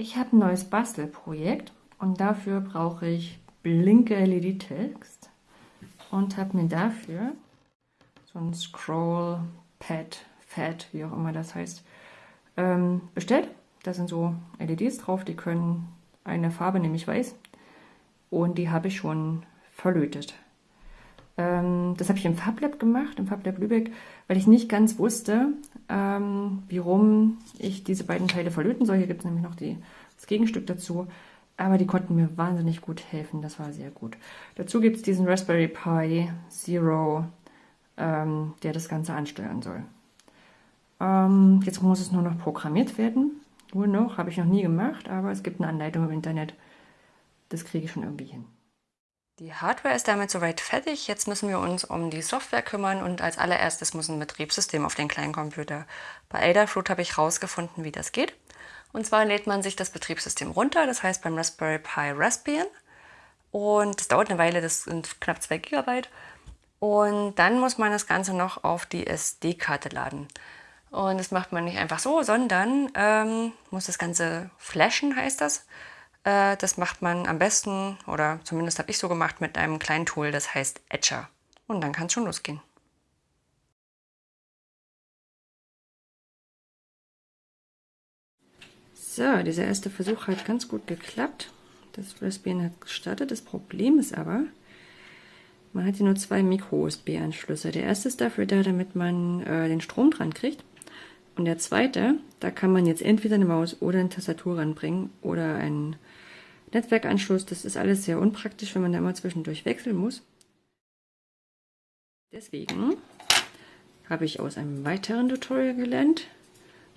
Ich habe ein neues Bastelprojekt und dafür brauche ich blinke LED-Text und habe mir dafür so ein Scroll Pad, Fat, wie auch immer das heißt, ähm, bestellt. Da sind so LEDs drauf, die können eine Farbe, nämlich weiß, und die habe ich schon verlötet. Ähm, das habe ich im FabLab gemacht, im FabLab Lübeck, weil ich nicht ganz wusste, ähm, wie rum ich diese beiden Teile verlöten soll. Hier gibt es nämlich noch die, das Gegenstück dazu. Aber die konnten mir wahnsinnig gut helfen, das war sehr gut. Dazu gibt es diesen Raspberry Pi Zero, ähm, der das Ganze ansteuern soll. Ähm, jetzt muss es nur noch programmiert werden. Nur noch, habe ich noch nie gemacht, aber es gibt eine Anleitung im Internet. Das kriege ich schon irgendwie hin. Die Hardware ist damit soweit fertig. Jetzt müssen wir uns um die Software kümmern und als allererstes muss ein Betriebssystem auf den kleinen Computer. Bei Adafruit habe ich herausgefunden, wie das geht. Und zwar lädt man sich das Betriebssystem runter, das heißt beim Raspberry Pi Raspbian. Und das dauert eine Weile, das sind knapp 2 GB. Und dann muss man das Ganze noch auf die SD-Karte laden. Und das macht man nicht einfach so, sondern ähm, muss das Ganze flashen, heißt das. Äh, das macht man am besten, oder zumindest habe ich so gemacht, mit einem kleinen Tool, das heißt Etcher. Und dann kann es schon losgehen. So, dieser erste Versuch hat ganz gut geklappt. Das Raspbian hat gestartet. Das Problem ist aber, man hat hier nur zwei Micro-USB-Anschlüsse. Der erste ist dafür da, damit man äh, den Strom dran kriegt. Und der zweite, da kann man jetzt entweder eine Maus oder eine Tastatur ranbringen oder einen Netzwerkanschluss. Das ist alles sehr unpraktisch, wenn man da immer zwischendurch wechseln muss. Deswegen habe ich aus einem weiteren Tutorial gelernt,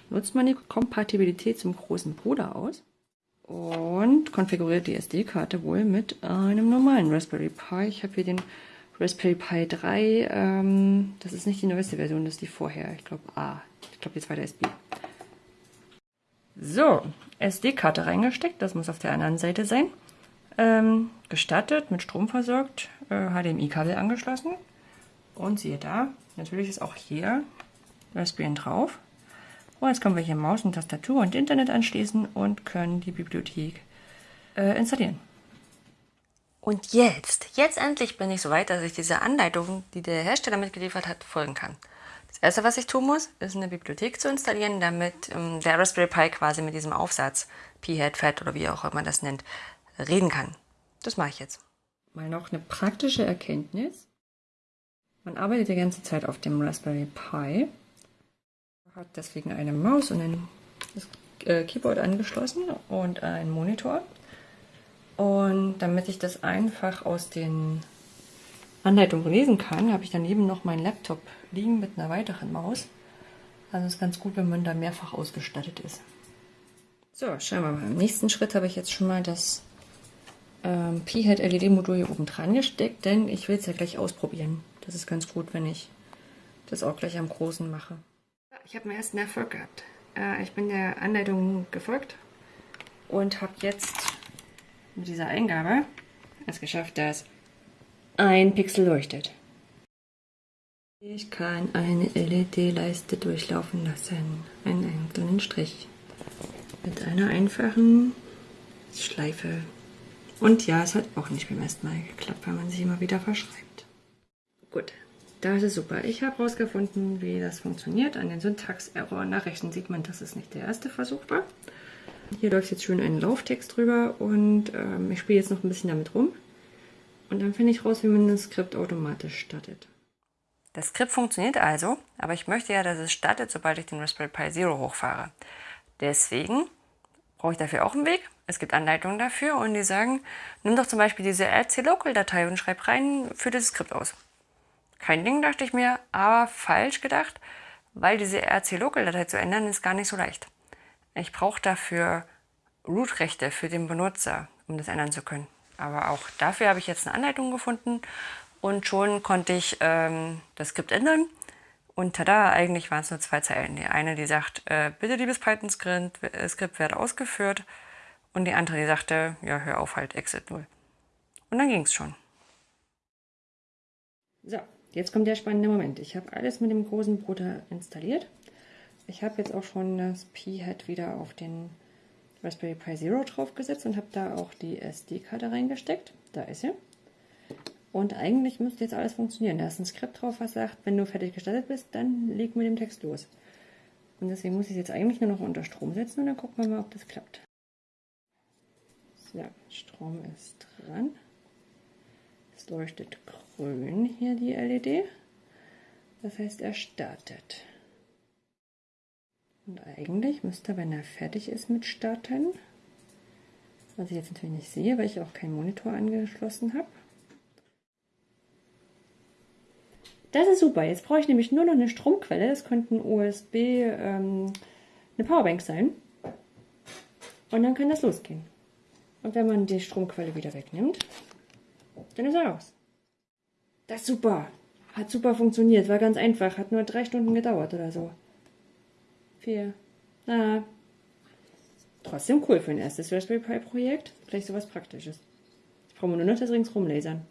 nutzt man die Kompatibilität zum großen Bruder aus und konfiguriert die SD-Karte wohl mit einem normalen Raspberry Pi. Ich habe hier den Raspberry Pi 3, ähm, das ist nicht die neueste Version, das ist die vorher. Ich glaube A. Ich glaube, die zweite ist B. So, SD-Karte reingesteckt, das muss auf der anderen Seite sein. Ähm, gestartet, mit Strom versorgt, äh, HDMI-Kabel angeschlossen. Und siehe da, natürlich ist auch hier Raspbian drauf. Und jetzt können wir hier Maus und Tastatur und Internet anschließen und können die Bibliothek äh, installieren. Und jetzt, jetzt endlich bin ich so weit, dass ich dieser Anleitung, die der Hersteller mitgeliefert hat, folgen kann. Erste, was ich tun muss, ist eine Bibliothek zu installieren, damit ähm, der Raspberry Pi quasi mit diesem Aufsatz, P-Head, Fat oder wie auch immer man das nennt, reden kann. Das mache ich jetzt. Mal noch eine praktische Erkenntnis. Man arbeitet die ganze Zeit auf dem Raspberry Pi hat deswegen eine Maus und ein äh, Keyboard angeschlossen und einen Monitor. Und damit ich das einfach aus den Anleitungen lesen kann, habe ich daneben noch meinen Laptop liegen mit einer weiteren Maus. Also ist ganz gut, wenn man da mehrfach ausgestattet ist. So, schauen wir mal. Im nächsten Schritt habe ich jetzt schon mal das ähm, P-Head LED-Modul hier oben dran gesteckt, denn ich will es ja gleich ausprobieren. Das ist ganz gut, wenn ich das auch gleich am Großen mache ich habe meinen ersten Erfolg gehabt. Äh, ich bin der Anleitung gefolgt und habe jetzt mit dieser Eingabe es geschafft, dass ein Pixel leuchtet. Ich kann eine LED-Leiste durchlaufen lassen, einen einzelnen Strich mit einer einfachen Schleife. Und ja, es hat auch nicht beim ersten Mal geklappt, weil man sich immer wieder verschreibt. Gut, das ist super. Ich habe herausgefunden, wie das funktioniert. An den Syntax-Error-Nachrichten sieht man, dass es nicht der erste Versuch war. Hier läuft jetzt schön ein Lauftext drüber und ähm, ich spiele jetzt noch ein bisschen damit rum. Und dann finde ich raus, wie man das Skript automatisch startet. Das Skript funktioniert also, aber ich möchte ja, dass es startet, sobald ich den Raspberry Pi Zero hochfahre. Deswegen brauche ich dafür auch einen Weg. Es gibt Anleitungen dafür und die sagen, nimm doch zum Beispiel diese rc-local-Datei und schreib rein, für das Skript aus. Kein Ding, dachte ich mir, aber falsch gedacht, weil diese RC-Local-Datei zu ändern ist gar nicht so leicht. Ich brauche dafür Root-Rechte für den Benutzer, um das ändern zu können. Aber auch dafür habe ich jetzt eine Anleitung gefunden und schon konnte ich ähm, das Skript ändern. Und tada, eigentlich waren es nur zwei Zeilen. Die eine, die sagt, äh, bitte liebes Python-Skript, äh, Skript werde ausgeführt. Und die andere, die sagte, ja, hör auf, halt, exit 0. Und dann ging es schon. So, Jetzt kommt der spannende Moment. Ich habe alles mit dem großen Bruder installiert. Ich habe jetzt auch schon das P-Head wieder auf den Raspberry Pi Zero draufgesetzt und habe da auch die SD-Karte reingesteckt. Da ist sie. Und eigentlich müsste jetzt alles funktionieren. Da ist ein Skript drauf, was sagt, wenn du fertig gestartet bist, dann leg mit dem Text los. Und deswegen muss ich es jetzt eigentlich nur noch unter Strom setzen und dann gucken wir mal, ob das klappt. So, Strom ist dran. Es leuchtet grün hier die LED. Das heißt, er startet. Und eigentlich müsste, wenn er fertig ist mit Starten, was ich jetzt natürlich nicht sehe, weil ich auch keinen Monitor angeschlossen habe. Das ist super. Jetzt brauche ich nämlich nur noch eine Stromquelle. Das könnte ein USB, ähm, eine Powerbank sein. Und dann kann das losgehen. Und wenn man die Stromquelle wieder wegnimmt, dann ist er aus. Das ist super. Hat super funktioniert. War ganz einfach. Hat nur drei Stunden gedauert oder so vier. Na, trotzdem cool für ein erstes Raspberry Pi Projekt. Vielleicht sowas Praktisches. Ich brauche nur noch das ringsrum lasern.